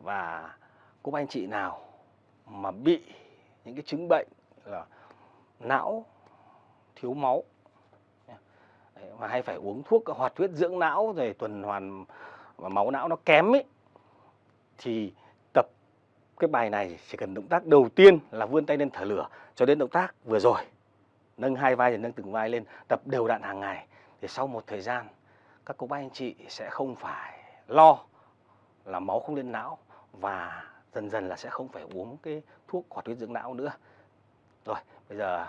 và cô bác anh chị nào mà bị những cái chứng bệnh là não thiếu máu mà hay phải uống thuốc hoạt huyết dưỡng não rồi tuần hoàn và máu não nó kém ấy, thì tập cái bài này chỉ cần động tác đầu tiên là vươn tay lên thở lửa cho đến động tác vừa rồi. Nâng hai vai rồi nâng từng vai lên, tập đều đặn hàng ngày thì sau một thời gian, các cô bác anh chị sẽ không phải lo là máu không lên não và dần dần là sẽ không phải uống cái thuốc hoạt huyết dưỡng não nữa. Rồi, bây giờ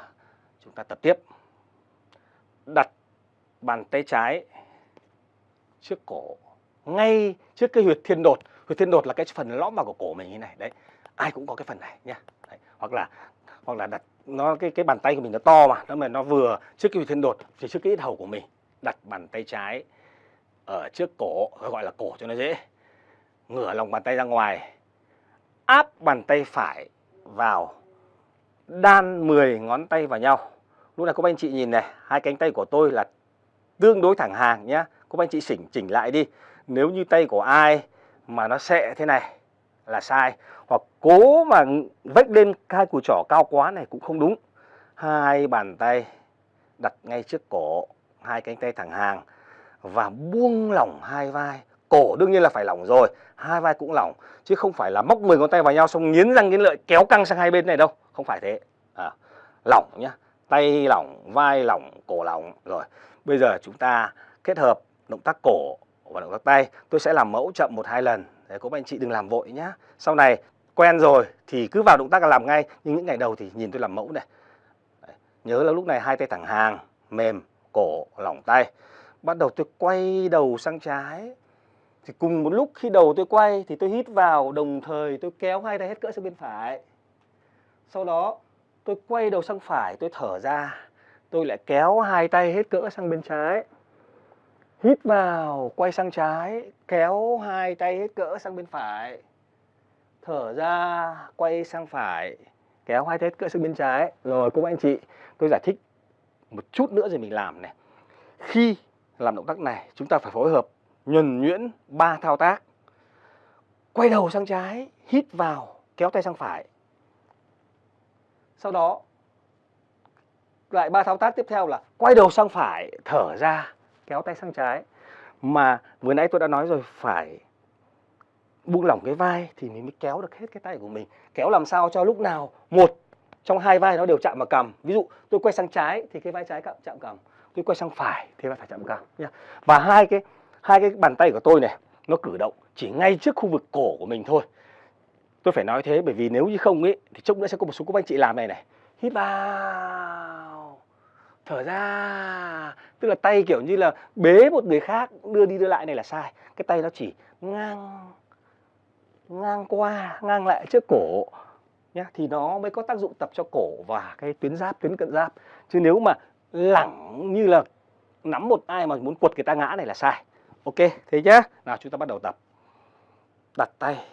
chúng ta tập tiếp. Đặt bàn tay trái trước cổ, ngay trước cái huyệt thiên đột. Huyệt thiên đột là cái phần lõm vào của cổ mình như này. Đấy, ai cũng có cái phần này nhá đấy. hoặc là hoặc là đặt, nó, cái cái bàn tay của mình nó to mà, nó mà nó vừa trước cái huyệt thiên đột thì trước cái ít hầu của mình. Đặt bàn tay trái ở trước cổ, gọi là cổ cho nó dễ ngửa lòng bàn tay ra ngoài, áp bàn tay phải vào, đan 10 ngón tay vào nhau. Lúc này các anh chị nhìn này, hai cánh tay của tôi là tương đối thẳng hàng nhé các anh chị chỉnh chỉnh lại đi. Nếu như tay của ai mà nó sệ thế này là sai, hoặc cố mà vách lên hai cùi trỏ cao quá này cũng không đúng. Hai bàn tay đặt ngay trước cổ, hai cánh tay thẳng hàng và buông lỏng hai vai cổ đương nhiên là phải lỏng rồi. Hai vai cũng lỏng chứ không phải là móc 10 ngón tay vào nhau xong nghiến răng nghiến lợi kéo căng sang hai bên này đâu. Không phải thế. À, lỏng nhá. Tay lỏng vai lỏng cổ lỏng. Rồi bây giờ chúng ta kết hợp động tác cổ và động tác tay. Tôi sẽ làm mẫu chậm một hai lần. Để các anh chị đừng làm vội nhá. Sau này quen rồi thì cứ vào động tác là làm ngay nhưng những ngày đầu thì nhìn tôi làm mẫu này. Đấy. nhớ là lúc này hai tay thẳng hàng mềm cổ lỏng tay. Bắt đầu tôi quay đầu sang trái thì cùng một lúc khi đầu tôi quay thì tôi hít vào, đồng thời tôi kéo hai tay hết cỡ sang bên phải. Sau đó, tôi quay đầu sang phải, tôi thở ra. Tôi lại kéo hai tay hết cỡ sang bên trái. Hít vào, quay sang trái, kéo hai tay hết cỡ sang bên phải. Thở ra, quay sang phải, kéo hai tay hết cỡ sang bên trái. Rồi, cô anh chị, tôi giải thích một chút nữa rồi mình làm này. Khi làm động tác này, chúng ta phải phối hợp nhuần nhuyễn ba thao tác. Quay đầu sang trái, hít vào, kéo tay sang phải. Sau đó, lại ba thao tác tiếp theo là quay đầu sang phải, thở ra, kéo tay sang trái. Mà vừa nãy tôi đã nói rồi, phải buông lỏng cái vai thì mình mới kéo được hết cái tay của mình. Kéo làm sao cho lúc nào một trong hai vai nó đều chạm vào cầm ví dụ, tôi quay sang trái thì cái vai trái chạm cầm tôi quay sang phải thì vai phải chạm cầm và hai cái hai cái bàn tay của tôi này, nó cử động chỉ ngay trước khu vực cổ của mình thôi. Tôi phải nói thế bởi vì nếu như không ấy, thì chốc nữa sẽ có một số các anh chị làm này này. Hít vào. Thở ra. Tức là tay kiểu như là bế một người khác, đưa đi đưa lại này là sai. Cái tay nó chỉ ngang ngang qua, ngang lại trước cổ, nhá. Thì nó mới có tác dụng tập cho cổ và cái tuyến giáp, tuyến cận giáp. Chứ nếu mà lẳng như là nắm một ai mà muốn quật người ta ngã này là sai ok, thế nhá. Nào, chúng ta bắt đầu tập. Đặt tay.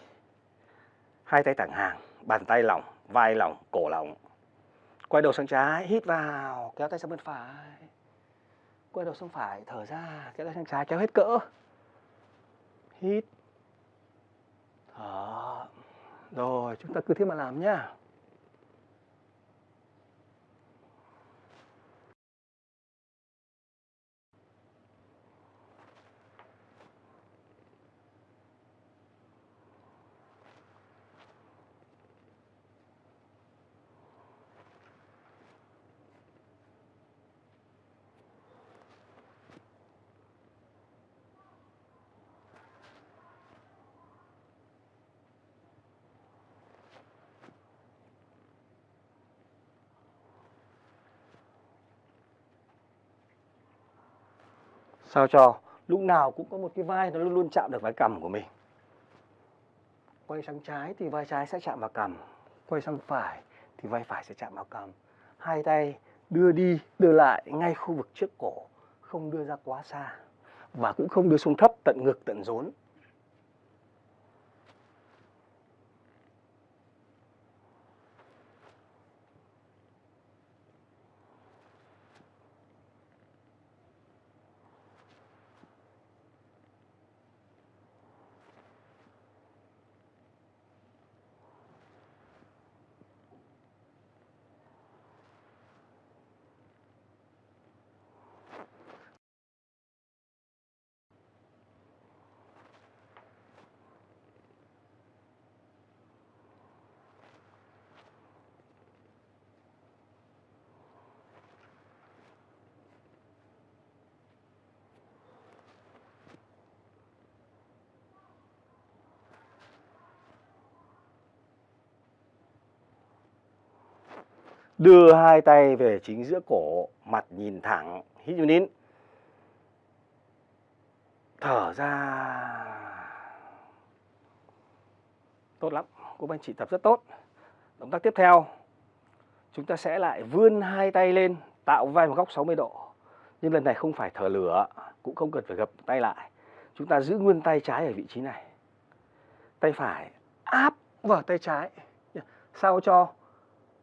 Hai tay thẳng hàng, bàn tay lỏng, vai lỏng, cổ lỏng. Quay đầu sang trái, hít vào, kéo tay sang bên phải. Quay đầu sang phải, thở ra, kéo tay sang trái, kéo hết cỡ. Hít. Thở rồi, chúng ta cứ thế mà làm nhá. Sao cho lúc nào cũng có một cái vai nó luôn luôn chạm được vai cầm của mình. Quay sang trái thì vai trái sẽ chạm vào cầm quay sang phải thì vai phải sẽ chạm vào cầm hai tay đưa đi, đưa lại ngay khu vực trước cổ, không đưa ra quá xa và cũng không đưa xuống thấp tận ngực, tận rốn. Đưa hai tay về chính giữa cổ, mặt nhìn thẳng, hít vào nín. Thở ra. Tốt lắm, cô anh chị tập rất tốt. Động tác tiếp theo, chúng ta sẽ lại vươn hai tay lên, tạo vai một góc 60 độ. Nhưng lần này không phải thở lửa, cũng không cần phải gập tay lại. Chúng ta giữ nguyên tay trái ở vị trí này. Tay phải áp vào tay trái. Sao cho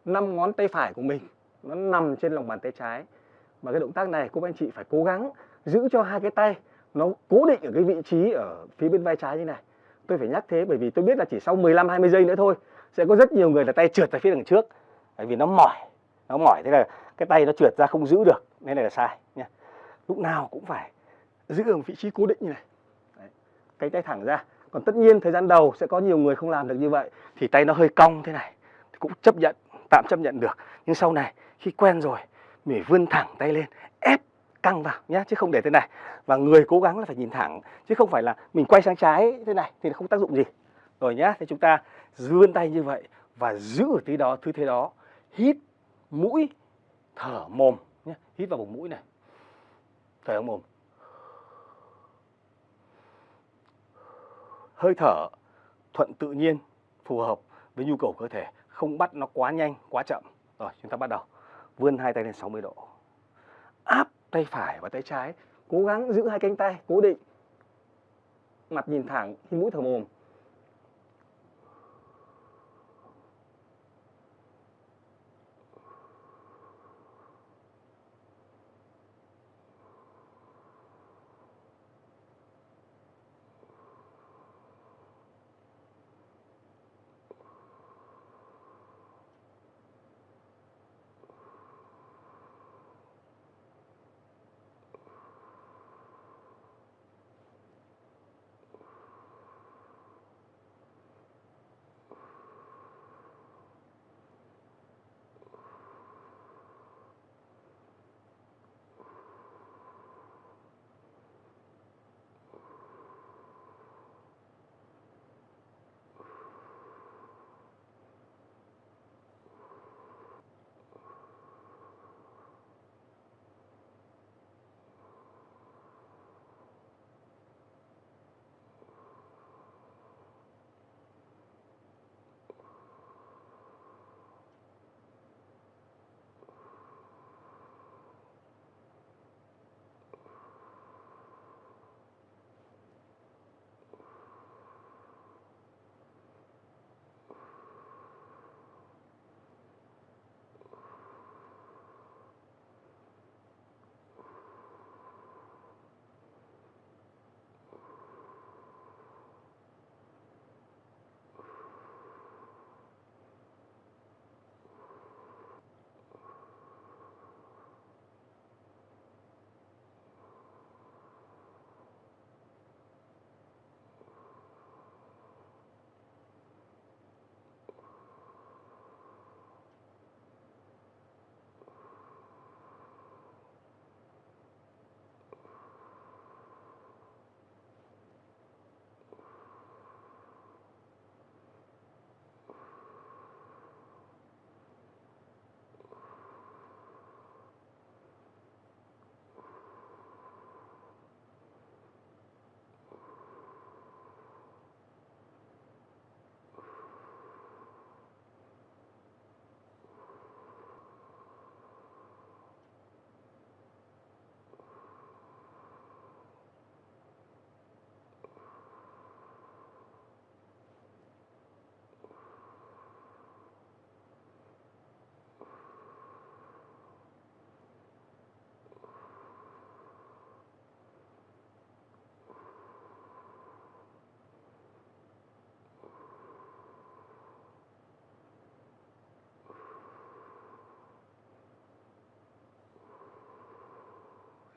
năm ngón tay phải của mình nó nằm trên lòng bàn tay trái. Và cái động tác này cô bác anh chị phải cố gắng giữ cho hai cái tay nó cố định ở cái vị trí ở phía bên vai trái như này. Tôi phải nhắc thế bởi vì tôi biết là chỉ sau 15 20 giây nữa thôi sẽ có rất nhiều người là tay trượt ra phía đằng trước. Bởi vì nó mỏi, nó mỏi thế là cái tay nó trượt ra không giữ được, nên này là sai nha. Lúc nào cũng phải giữ ở vị trí cố định như này. Đấy. cái tay thẳng ra. Còn tất nhiên thời gian đầu sẽ có nhiều người không làm được như vậy thì tay nó hơi cong thế này thì cũng chấp nhận, tạm chấp nhận được. Nhưng sau này khi quen rồi mình vươn thẳng tay lên, ép căng vào nhé chứ không để thế này. Và người cố gắng là phải nhìn thẳng chứ không phải là mình quay sang trái thế này thì không tác dụng gì. Rồi nhá, thì chúng ta vươn tay như vậy và giữ ở tí đó, thứ thế đó. Hít mũi, thở mồm nhé. Hít vào vùng mũi này. Thở vào mồm. hơi thở thuận tự nhiên, phù hợp với nhu cầu cơ thể, không bắt nó quá nhanh, quá chậm. Rồi, chúng ta bắt đầu. Vươn hai tay lên 60 độ. Áp tay phải và tay trái, cố gắng giữ hai cánh tay cố định. Mặt nhìn thẳng, hít mũi thở mồm.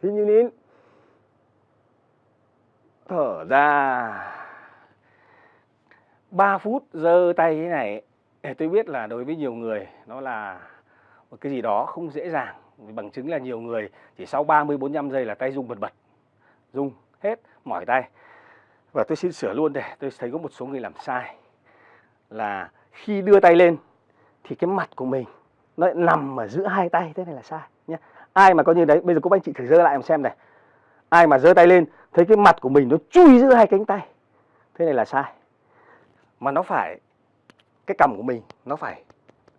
Hít như nín, thở ra. 3 phút giơ tay thế này tôi biết là đối với nhiều người nó là một cái gì đó không dễ dàng, bằng chứng là nhiều người chỉ sau 30 45 giây là tay rung bật bật, rung hết, mỏi tay. Và tôi xin sửa luôn để tôi thấy có một số người làm sai, là khi đưa tay lên thì cái mặt của mình nó nằm ở giữa hai tay, thế này là sai ai mà coi như đấy, bây giờ cô anh chị thử giơ lại em xem này. Ai mà giơ tay lên, thấy cái mặt của mình nó chui giữa hai cánh tay. Thế này là sai. Mà nó phải, cái cằm của mình nó phải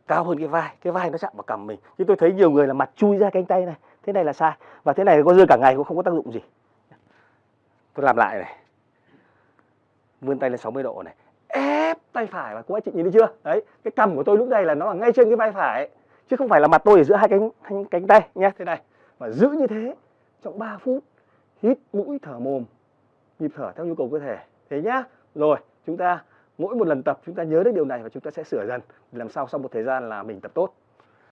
cao hơn cái vai cái vai nó chạm vào cằm mình. Chứ tôi thấy nhiều người là mặt chui ra cánh tay này. Thế này là sai. Và thế này có giơ cả ngày cũng không có tác dụng gì. Tôi làm lại này. Vươn tay lên 60 độ này. Ép tay phải và cô anh chị nhìn thấy chưa? Đấy, cái cằm của tôi lúc này là nó ở ngay trên cái vai phải chứ không phải là mặt tôi ở giữa hai cánh hai cánh tay nhé thế này và giữ như thế, trong 3 phút, hít mũi thở mồm, nhịp thở theo nhu cầu cơ thể. Thế nhá. Rồi, chúng ta, mỗi một lần tập, chúng ta nhớ đến điều này và chúng ta sẽ sửa dần. Làm sao sau một thời gian là mình tập tốt.